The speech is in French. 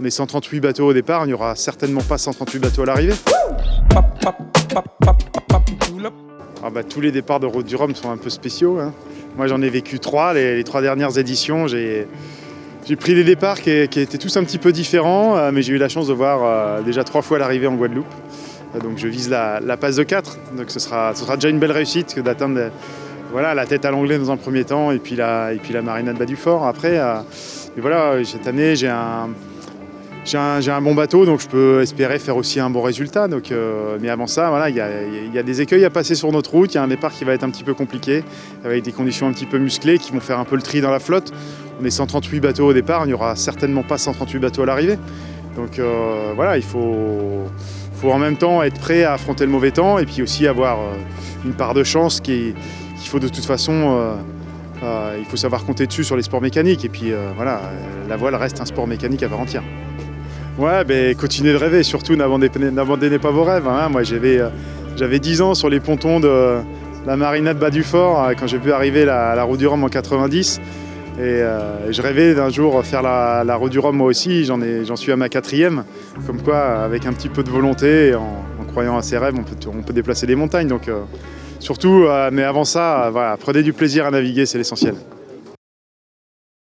On est 138 bateaux au départ, il n'y aura certainement pas 138 bateaux à l'arrivée. Ah bah, tous les départs de Route du Rhum sont un peu spéciaux. hein. Moi j'en ai vécu trois, les, trois dernières éditions. J'ai pris des départs qui, étaient tous un petit peu différents, euh, mais j'ai eu la chance de voir euh, déjà trois fois l'arrivée en Guadeloupe. Euh, donc je vise la, passe de 4, donc ce sera, ce sera déjà une belle réussite que d'atteindre voilà, la tête à l'anglais dans un premier temps et puis la, et puis la marinade bas du fort après. Et voilà, cette année j'ai un, j'ai un, bon bateau, donc je peux espérer faire aussi un bon résultat. Donc, euh, mais avant ça, voilà, il y a, des écueils à passer sur notre route. Il y a un départ qui va être un petit peu compliqué, avec des conditions un petit peu musclées qui vont faire un peu le tri dans la flotte. On est 138 bateaux au départ, il n'y aura certainement pas 138 bateaux à l'arrivée. Donc euh, voilà, il faut, faut en même temps être prêt à affronter le mauvais temps et puis aussi avoir euh, une part de chance qui- qu'il faut de toute façon. il faut savoir compter dessus sur les sports mécaniques. Et puis voilà, la voile reste un sport mécanique à part entière. Ouais, ben continuez de rêver, surtout n'abandonnez pas vos rêves. hein. Moi j'avais euh, j'avais 10 ans sur les pontons de la marinade bas du fort euh, quand j'ai vu arriver la, la roue du Rhum en 90. Et euh, je rêvais d'un jour faire la, la roue du Rhum moi aussi, j'en suis à ma quatrième. Comme quoi, avec un petit peu de volonté et en, en croyant à ses rêves, on peut, déplacer des montagnes. Donc euh, surtout, euh, mais avant ça, euh, prenez du plaisir à naviguer, c'est l'essentiel.